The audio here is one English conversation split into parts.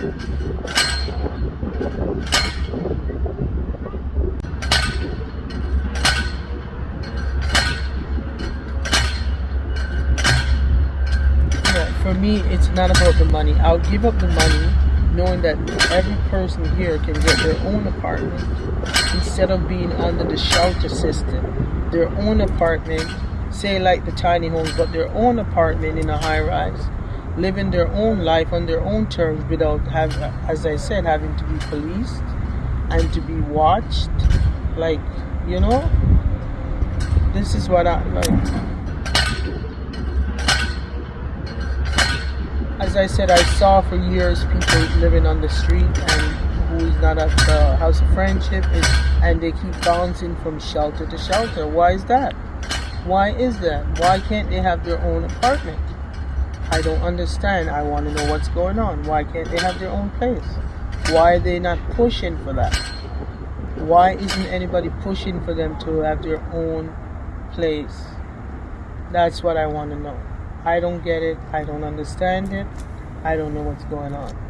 For me, it's not about the money. I'll give up the money knowing that every person here can get their own apartment instead of being under the shelter system. Their own apartment, say like the tiny homes, but their own apartment in a high rise, living their own life on their own terms without have, as I said, having to be policed and to be watched. Like, you know, this is what I like. as I said, I saw for years people living on the street and who is not at the House of Friendship is, and they keep bouncing from shelter to shelter. Why is that? Why is that? Why can't they have their own apartment? I don't understand. I want to know what's going on. Why can't they have their own place? Why are they not pushing for that? Why isn't anybody pushing for them to have their own place? That's what I want to know. I don't get it. I don't understand it. I don't know what's going on.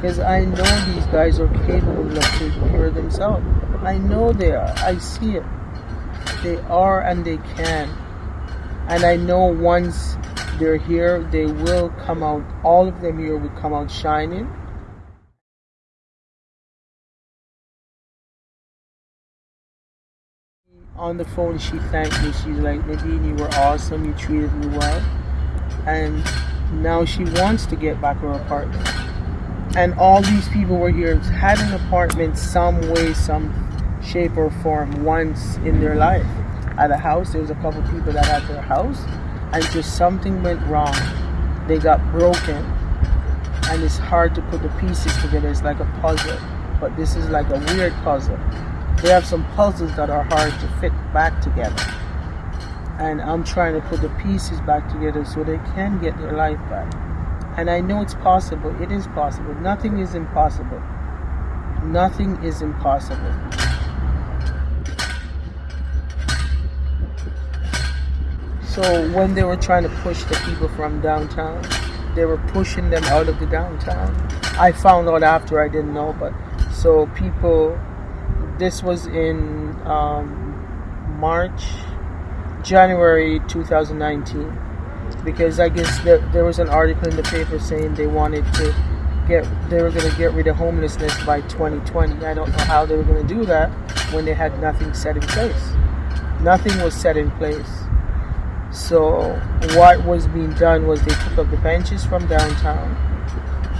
Because I know these guys are capable of taking care of themselves. I know they are. I see it. They are and they can. And I know once they're here, they will come out, all of them here will come out shining. On the phone, she thanked me. She's like, Nadine, you were awesome. You treated me well. And now she wants to get back her apartment. And all these people were here, had an apartment some way, some shape or form once in their life. At a house, there was a couple people that had their house and just something went wrong. They got broken, and it's hard to put the pieces together. It's like a puzzle, but this is like a weird puzzle. They have some puzzles that are hard to fit back together, and I'm trying to put the pieces back together so they can get their life back. And I know it's possible. It is possible. Nothing is impossible. Nothing is impossible. So when they were trying to push the people from downtown, they were pushing them out of the downtown. I found out after I didn't know, but so people, this was in um, March, January 2019, because I guess there, there was an article in the paper saying they wanted to get, they were going to get rid of homelessness by 2020. I don't know how they were going to do that when they had nothing set in place. Nothing was set in place. So what was being done was they took up the benches from downtown.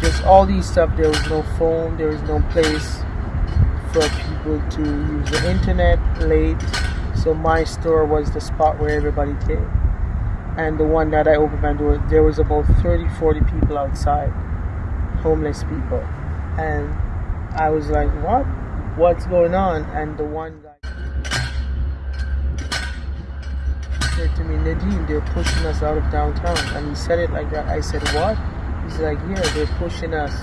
Just all these stuff. There was no phone. There was no place for people to use the internet late. So my store was the spot where everybody came. And the one that I opened there was about 30, 40 people outside, homeless people. And I was like, what? What's going on? And the one guy said to me, Nadine, they're pushing us out of downtown. And he said it like that. I said, what? He's like, yeah, they're pushing us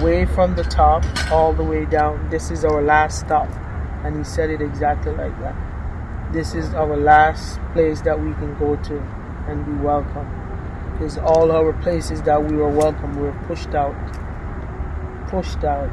way from the top all the way down. This is our last stop. And he said it exactly like that. This is our last place that we can go to and be welcome. Because all our places that we were welcome were pushed out. Pushed out.